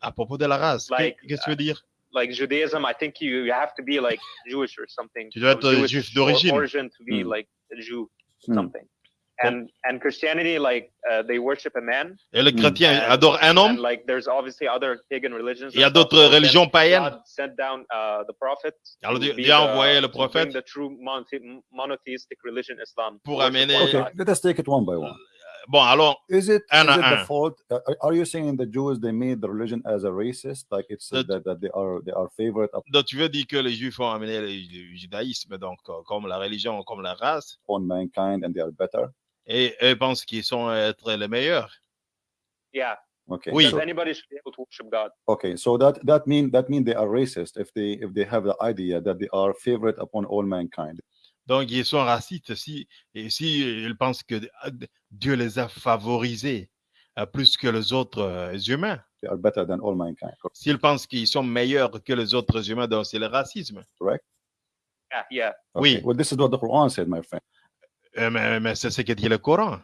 À propos de la race, Like, qu'est-ce que tu veux dire? like Judaism, I think you, you have to be like Jewish or something. Tu dois être juif or- d'origine. origin to be Hmm. like a Jew, Hmm. something. And and Christianity, like uh, they worship a man. Et le chrétien And- adore un And homme. like there's obviously other pagan religions. Il y a d'autres religions païennes. God sent down uh, the prophet. Alors to Dieu, be Dieu a the- envoyé le prophète the true monothe- monotheistic religion, Islam. Pour amener- okay, let us take it one by one. Bon, alors, Is it, Un is à it un. the fault? uh, are you saying the Jews they made the religion as a racist, like it's uh, That- that, that they are they are favored donc tu veux dire que les juifs ont amené le, judaïsme, donc comme la religion, comme la race, upon mankind and they are better? Et eux pensent qu'ils sont être les meilleurs. Yeah, Okay, Oui. so, anybody should be able to worship God? okay, so that that mean that mean they are racist if they if they have the idea that they are favored upon all mankind. Donc, ils sont racistes si, et si ils pensent que euh, Dieu les a favorisés euh, plus que les autres euh, humains. They are better than all mankind. S'ils pensent qu'ils sont meilleurs que les autres humains, donc c'est le racisme. Yeah, yeah. Okay, Oui. Well, this is what the Quran said, my friend, Euh, mais mais c'est ce que dit le Coran.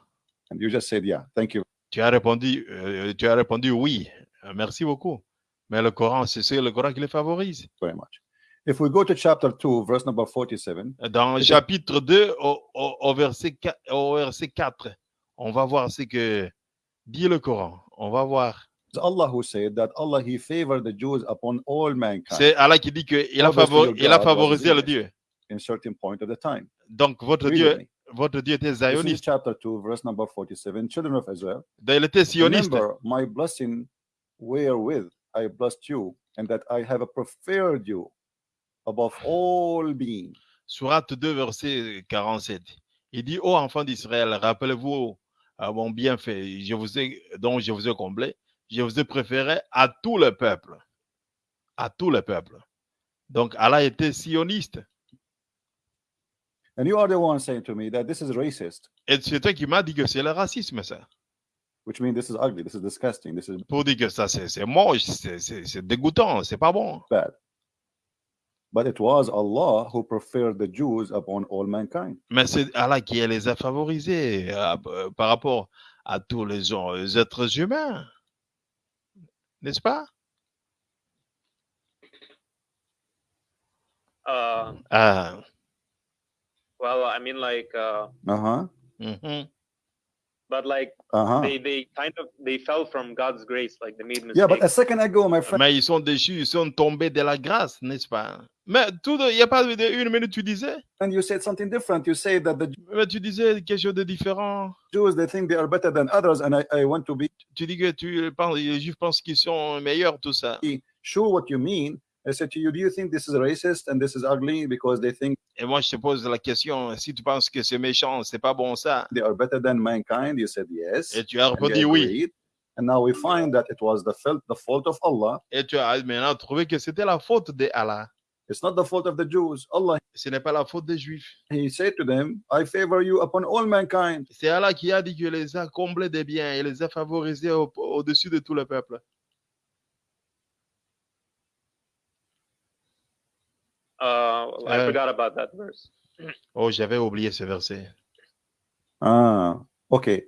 and you just said, yeah. Thank you. Tu as répondu, euh, tu as répondu oui. Euh, merci beaucoup. Mais le Coran, c'est le Coran qui les favorise. very much. If we go to chapter 2, verse number 47, Dans le chapitre 2, au, au- au verset 4, au verset 4, on va voir ce que dit le Coran. On va voir. Allah who said that Allah He favored the Jews upon all mankind C'est Allah qui dit qu'il a, Obviously, favor- your il a favorisé le. Dieu. in certain point of the time. Donc, votre Dieu. Votre Dieu était zioniste. chapter 2, verse number 47. Children of Israel, Il était sioniste. remember my blessing wherewith I blessed you, and that I have preferred you above all beings. Sourate 2, verset 47. Il dit, ô enfants d'Israël, rappelez-vous à mon bienfait je vous ai, dont je vous ai comblé. Je vous ai préféré à tout le peuple. À tout le peuple. Donc, Allah était sioniste. And you are the one saying to me that this is racist, Et c'est toi qui m'as dit que c'est le racisme, ça. which means this is ugly, this is disgusting, this is Pour dire que ça, c'est c'est moche, c'est- c'est c'est dégoûtant, c'est pas bon. bad. But it was Allah who preferred the Jews upon all mankind. Mais c'est Allah qui les a favorisés euh, euh, par rapport à tous les, gens- les êtres humains. N'est-ce pas? Uh, Ah, well, I mean, like, uh, Uh-huh. mhm. but like Uh-huh. they they kind of they fell from God's grace, like they made mistakes. Yeah, but a second ago, my friend, Mais ils sont déchus, ils sont tombés de la grâce, n'est-ce pas? Mais tout, de- il n'y a pas de, de- une minute, tu disais? And you said something different. You say that the Mais tu disais quelque chose de différent. Jews, they think they are better than others, and I, I want to be Tu dis que tu penses, les juifs pensent qu'ils sont meilleurs, tout ça. sure what you mean. I said to you, do you think this is racist and this is ugly because they think Et moi, je te pose la question, si tu penses que c'est méchant, c'est pas bon ça. they are better than mankind? You said yes. Et tu as and you répondu oui. agreed. And now we find that it was the fault, the fault of Allah. Et tu as maintenant trouvé que c'était la faute de Allah. It's not the fault of the Jews. Allah, Ce n'est pas la faute des juifs. He said to them, I favor you upon all mankind. C'est Allah qui a dit qu'il les a comblés des biens et les a favorisés au- au-dessus de tout le peuple. Uh, I Uh, forgot about that verse. Oh, j'avais oublié ce verset. Ah, okay.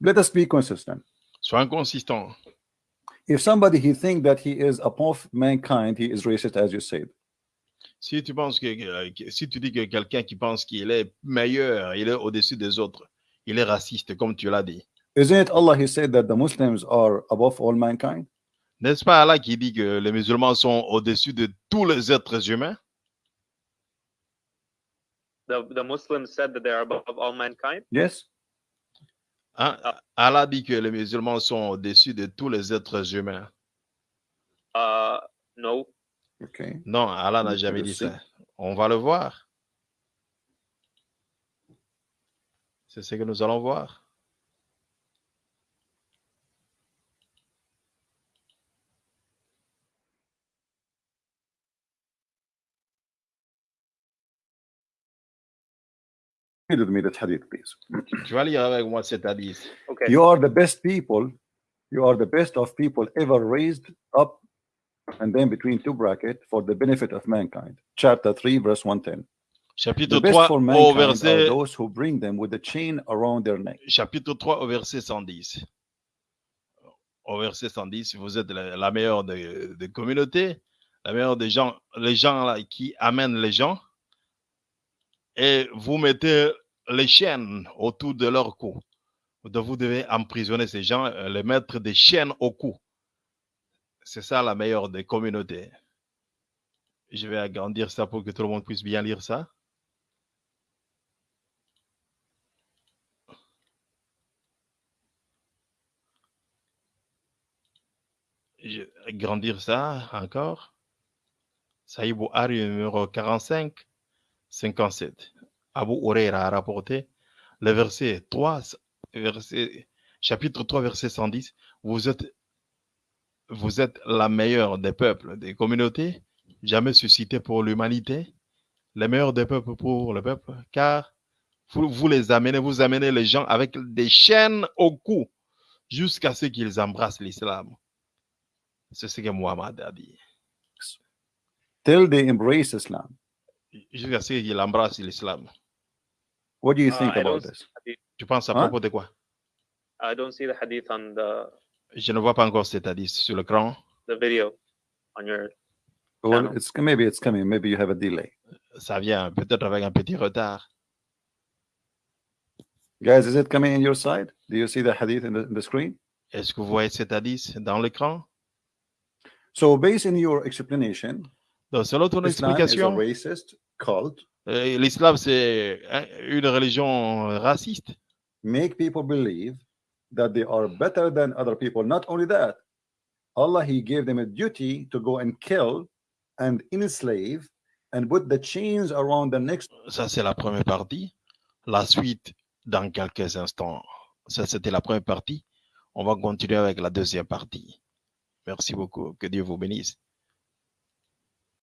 Let us be consistent. Sois inconsistant. If somebody he think that he is above mankind, he is racist, as you said. Si tu penses que- si tu dis que quelqu'un qui pense qu'il est meilleur, il est au-dessus des autres, il est raciste, comme tu l'as dit. Isn't it Allah? He said that the Muslims are above all mankind? N'est-ce pas Allah qui dit que les musulmans sont au-dessus de tous les êtres humains? The the Muslims said that they are above all mankind? Yes. Hein? Allah dit que les musulmans sont au-dessus de tous les êtres humains. Uh, no. Okay. Non, Allah n'a jamais dit ça. On va le voir. C'est ce que nous allons voir. Read with me that hadith, please. Tu vas lire avec moi cet hadith. Okay. You are the best people. You are the best of people ever raised up, and then between two brackets for the benefit of mankind. Chapter 3, verse 110. Chapitre The best 3 for au mankind are verset, those who bring them with a chain around their neck. chapitre 3 au verset 110. Au verset 110, vous êtes la, la meilleure des des communautés, la meilleure des gens, les gens là, qui amènent les gens, et vous mettez les chaînes autour de leur cou. Donc vous devez emprisonner ces gens, euh, les mettre des chaînes au cou. C'est ça la meilleure des communautés. Je vais agrandir ça pour que tout le monde puisse bien lire ça. Je vais agrandir ça encore. Saïd Bouhari, numéro 45, 57. Abu Huraira a rapporté le verset 3, verset, chapitre 3, verset 110. Vous êtes, vous êtes la meilleure des peuples, des communautés, jamais suscitées pour l'humanité, les meilleurs des peuples pour le peuple, car vous, vous les amenez, vous amenez les gens avec des chaînes au cou jusqu'à ce qu'ils embrassent l'islam. C'est ce que Muhammad a dit. Till they embrace Islam. Jusqu'à ce qu'ils embrassent l'islam. What do you Uh, think I about don't- this? Tu penses à Hein? propos de quoi I don't see the hadith on the Je ne vois pas encore cet hadith sur l'écran. the video on your. Well, Channel. it's maybe it's coming. Maybe you have a delay. Ça vient peut-être avec un petit retard. Guys, is it coming in your side? Do you see the hadith in the, in the screen? Est-ce que vous voyez cet hadith dans l'écran So, based on your explanation, Donc, selon ton Islam is a explication, racist cult. euh, l'islam, c'est hein, une religion raciste. Make people believe that they are better than other people. Not only that, Allah He gave them a duty to go and kill and enslave and put the chains around the necks Ça, c'est la première partie. La suite, dans quelques instants. Ça, c'était la première partie. On va continuer avec la deuxième partie. Merci beaucoup. Que Dieu vous bénisse.